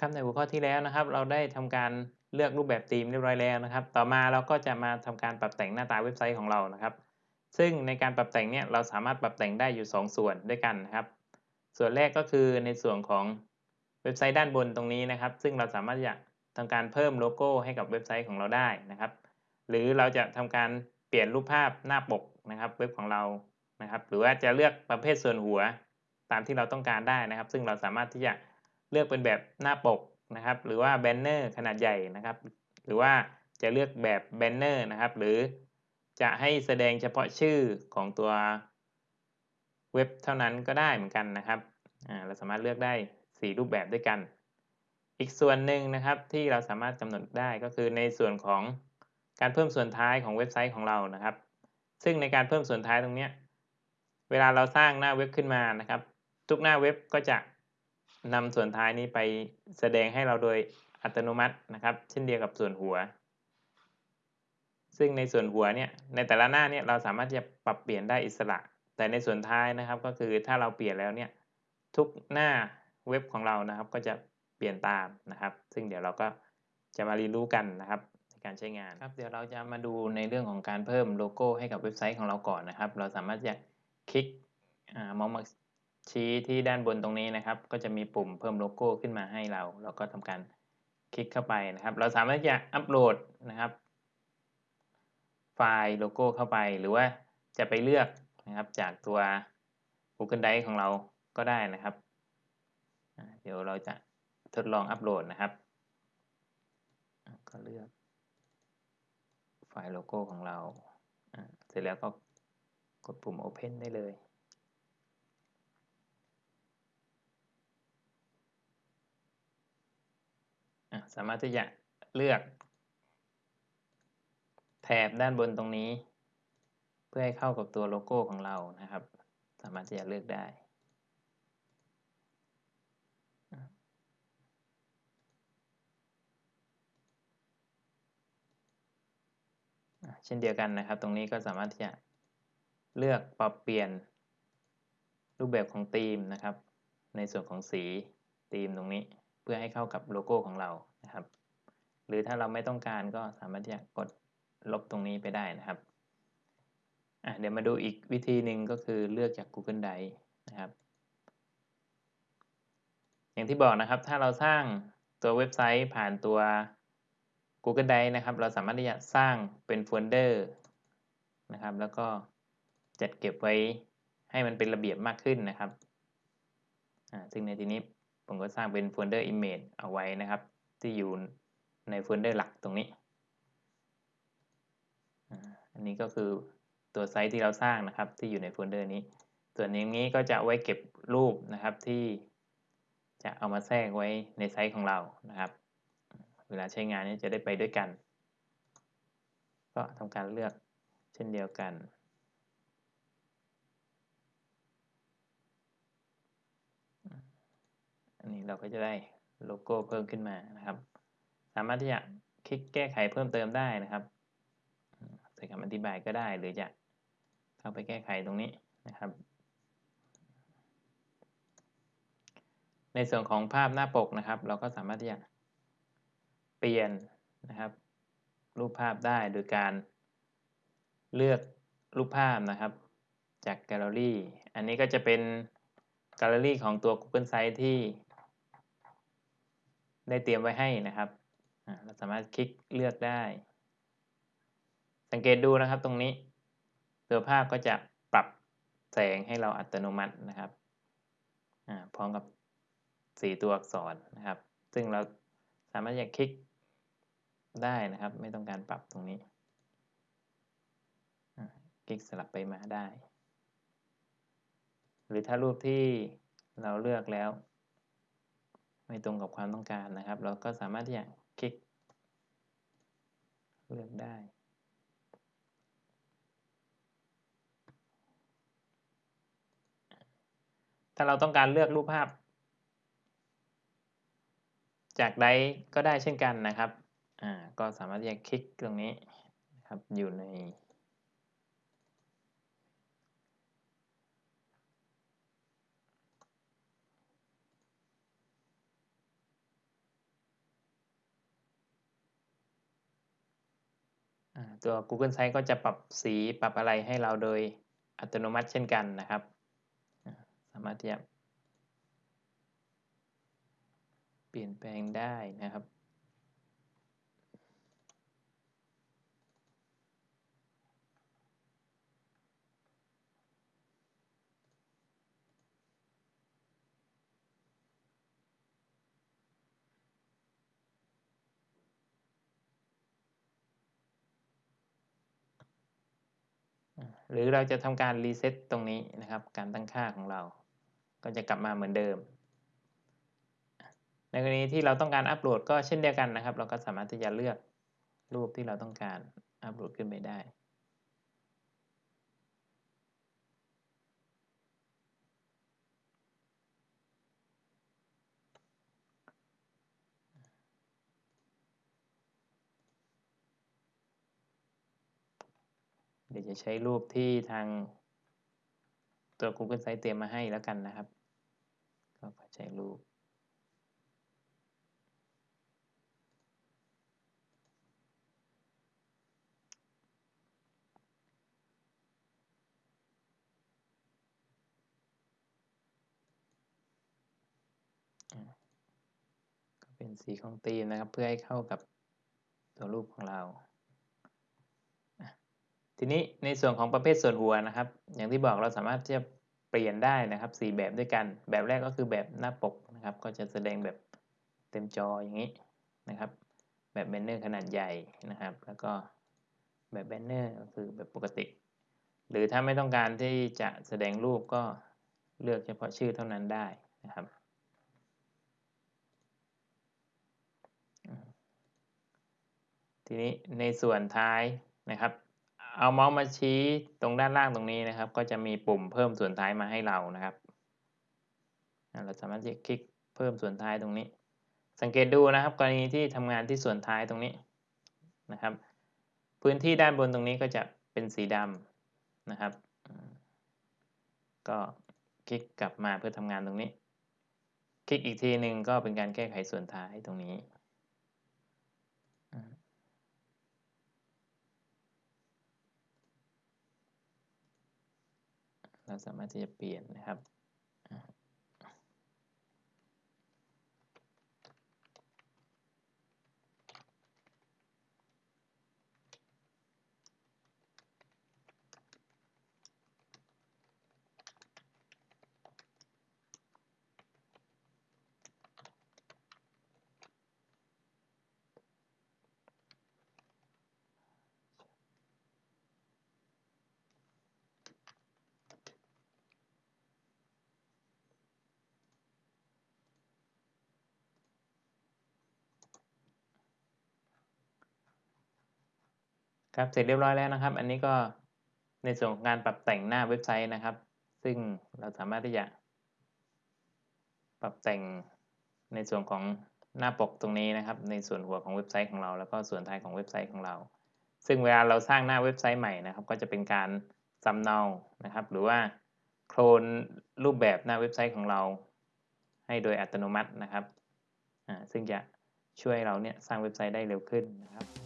ครับในหัวข้อที่แล้วนะครับ เราได้ทำการเลือกรูปแบบธีมเรียบร้อยแล้วนะครับ ต่อมาเราก็จะมาทำการปรับแต่งหน้าตาเว็บไซต์ของเรานะครับ ซึ่งในการปรับแต่งเนี่ยเราสามารถปรับแต่งได้อยู่ 2 ส่วนด้วยกันนะครับ ส่วนแรกก็คือในส่วนของเว็บไซต์ด้านบนตรงนี้นะครับ ซึ่งเราสามารถจะทำการเพิ่มโลโก้ให้กับเว็บไซต์ของเราได้นะครับ หรือเราจะทำการเปลี่ยนรูปภาพหน้าปกนะครับเว็บของเรานะครับ หรือว่าจะเลือกประเภทส่วนหัวตามที่เราต้องการได้นะครับ ซึ่งเราสามารถที่จะ เลือกเป็นแบบหน้าปกนะครับ หรือว่าแบนเนอร์ขนาดใหญ่นะครับ หรือว่าจะเลือกแบบแบนเนอร์นะครับ หรือจะให้แสดงเฉพาะชื่อของตัวเว็บเท่านั้นก็ได้เหมือนกันนะครับเราสามารถเลือกได้ 4 รูปแบบด้วยกัน อีกส่วนหนึ่งนะครับที่เราสามารถกำหนดได้ก็คือในส่วนของการเพิ่มส่วนท้ายของเว็บไซต์ของเรานะครับ ซึ่งในการเพิ่มส่วนท้ายตรงนี้ เวลาเราสร้างหน้าเว็บขึ้นมานะครับ ทุกหน้าเว็บก็จะ นำส่วนท้ายนี้ไปแสดงให้เราโดยอัตโนมัตินะครับ เช่นเดียวกับส่วนหัว ซึ่งในส่วนหัวเนี่ยในแต่ละหน้าเนี่ยเราสามารถจะปรับเปลี่ยนได้อิสระ แต่ในส่วนท้ายนะครับก็คือถ้าเราเปลี่ยนแล้วเนี่ยทุกหน้าเว็บของเรานะครับ ก็จะเปลี่ยนตามนะครับ ซึ่งเดี๋ยวเราก็จะมาเรียนรู้กันนะครับในการใช้งานครับ เดี๋ยวเราจะมาดูในเรื่องของการเพิ่มโลโก้ให้กับเว็บไซต์ของเราก่อนนะครับ เราสามารถจะคลิกเมาส์มา ชี้ที่ด้านบนตรงนี้นะครับ ก็จะมีปุ่มเพิ่มโลโก้ขึ้นมาให้เรา เราก็ทำการคลิกเข้าไปนะครับ เราสามารถจะอัปโหลดนะครับ ไฟล์โลโก้เข้าไป หรือว่าจะไปเลือกนะครับจากตัว Google Drive ของเราก็ได้นะครับ เดี๋ยวเราจะทดลองอัปโหลดนะครับ ก็เลือก ไฟล์โลโก้ของเรา เสร็จแล้วก็กดปุ่ม Open ได้เลย สามารถที่จะเลือก แถบด้านบนตรงนี้ เพื่อให้เข้ากับตัวโลโก้ของเรานะครับ สามารถที่จะเลือกได้เช่นเดียวกันนะครับ ตรงนี้ก็สามารถที่จะเลือกปรับเปลี่ยนรูปแบบของธีมนะครับ ในส่วนของสีธีมตรงนี้ เพื่อให้เข้ากับโลโก้ของเรานะครับ หรือถ้าเราไม่ต้องการก็สามารถที่จะกดลบตรงนี้ไปได้นะครับอะเดี๋ยวมาดูอีกวิธีหนึ่งก็คือเลือกจาก Google Drive นะครับ อย่างที่บอกนะครับ ถ้าเราสร้างตัวเว็บไซต์ผ่านตัว Google Drive นะครับ เราสามารถที่จะสร้างเป็นโฟลเดอร์นะครับ แล้วก็จัดเก็บไว้ให้มันเป็นระเบียบมากขึ้นนะครับ ซึ่งในที่นี้ ผมก็สร้างเป็นโฟลเดอร์ image เอาไว้นะครับ ที่อยู่ในโฟลเดอร์หลักตรงนี้ อันนี้ก็คือตัวไซต์ที่เราสร้างนะครับ ที่อยู่ในโฟลเดอร์นี้ ส่วนนี้ก็จะไว้เก็บรูปนะครับที่จะเอามาแทรกไว้ในไซต์ของเรานะครับ เวลาใช้งานนี้จะได้ไปด้วยกัน ก็ทำการเลือกเช่นเดียวกัน อันนี้เราก็จะได้โลโก้เพิ่มขึ้นมานะครับ สามารถที่จะคลิกแก้ไขเพิ่มเติมได้นะครับใส่คำอธิบายก็ได้หรือจะเข้าไปแก้ไขตรงนี้นะครับ ในส่วนของภาพหน้าปกนะครับ เราก็สามารถที่จะเปลี่ยนนะครับ รูปภาพได้โดยการเลือกรูปภาพนะครับ จากแกลเลอรี่ อันนี้ก็จะเป็นแกลเลอรี่ของตัว Google Sites ที่ ได้เตรียมไว้ให้นะครับ เราสามารถคลิกเลือกได้ สังเกตดูนะครับตรงนี้ตัวภาพก็จะปรับแสงให้เราอัตโนมัตินะครับพร้อมกับสีตัวอักษรนะครับ ซึ่งเราสามารถจะคลิกได้นะครับ ไม่ต้องการปรับตรงนี้ คลิกสลับไปมาได้ หรือถ้ารูปที่เราเลือกแล้ว ไม่ตรงกับความต้องการนะครับ เราก็สามารถที่จะคลิก เลือกได้ถ้าเราต้องการเลือกรูปภาพ จากใดก็ได้เช่นกันนะครับ อ่า ก็สามารถที่จะคลิกตรงนี้นะครับ อยู่ใน ตัว Google Sites ก็จะปรับสีปรับอะไรให้เราโดยอัตโนมัติเช่นกันนะครับ สามารถที่จะเปลี่ยนแปลงได้นะครับ หรือเราจะทำการรีเซ็ตตรงนี้นะครับ การตั้งค่าของเรา ก็จะกลับมาเหมือนเดิม ในกรณีที่เราต้องการอัปโหลดก็เช่นเดียวกันนะครับ เราก็สามารถที่จะเลือกรูปที่เราต้องการอัปโหลดขึ้นไปได้ ดี๋ยวจะใช้รูปที่ทางตัว Google Site เตรียมมาให้แล้วกันนะครับ ก็ใช้รูปก็เป็นสีของธีมนะครับ เพื่อให้เข้ากับตัวรูปของเรา ทีนี้ในส่วนของประเภทส่วนหัวนะครับ อย่างที่บอกเราสามารถที่จะเปลี่ยนได้นะครับ 4 แบบด้วยกัน แบบแรกก็คือแบบหน้าปกนะครับ ก็จะแสดงแบบเต็มจออย่างนี้นะครับ แบบแบนเนอร์ขนาดใหญ่นะครับ แล้วก็แบบแบนเนอร์ก็คือแบบปกติ หรือถ้าไม่ต้องการที่จะแสดงรูปก็เลือกเฉพาะชื่อเท่านั้นได้นะครับทีนี้ในส่วนท้ายนะครับ เอาเมาส์มาชี้ตรงด้านล่างตรงนี้นะครับ ก็จะมีปุ่มเพิ่มส่วนท้ายมาให้เรานะครับ เราสามารถจะคลิกเพิ่มส่วนท้ายตรงนี้ สังเกตดูนะครับ กรณีที่ทำงานที่ส่วนท้ายตรงนี้นะครับ พื้นที่ด้านบนตรงนี้ก็จะเป็นสีดำนะครับ ก็คลิกกลับมาเพื่อทำงานตรงนี้ คลิกอีกทีหนึ่งก็เป็นการแก้ไขส่วนท้ายตรงนี้ เราสามารถที่จะเปลี่ยนนะครับ ครับเสร็จเรียบร้อยแล้วนะครับ อันนี้ก็ในส่วนของการปรับแต่งหน้าเว็บไซต์นะครับ ซึ่งเราสามารถที่จะ ปรับแต่งในส่วนของหน้าปกตรงนี้นะครับ ในส่วนหัวของเว็บไซต์ของเรา แล้วก็ส่วนท้ายของเว็บไซต์ของเรา ซึ่งเวลาเราสร้างหน้าเว็บไซต์ใหม่นะครับ ก็จะเป็นการสำเนานะครับ หรือว่าโคลนรูปแบบหน้าเว็บไซต์ของเรา ให้โดยอัตโนมัตินะครับซึ่งจะช่วยเราเนี่ยสร้างเว็บไซต์ได้เร็วขึ้นนะครับ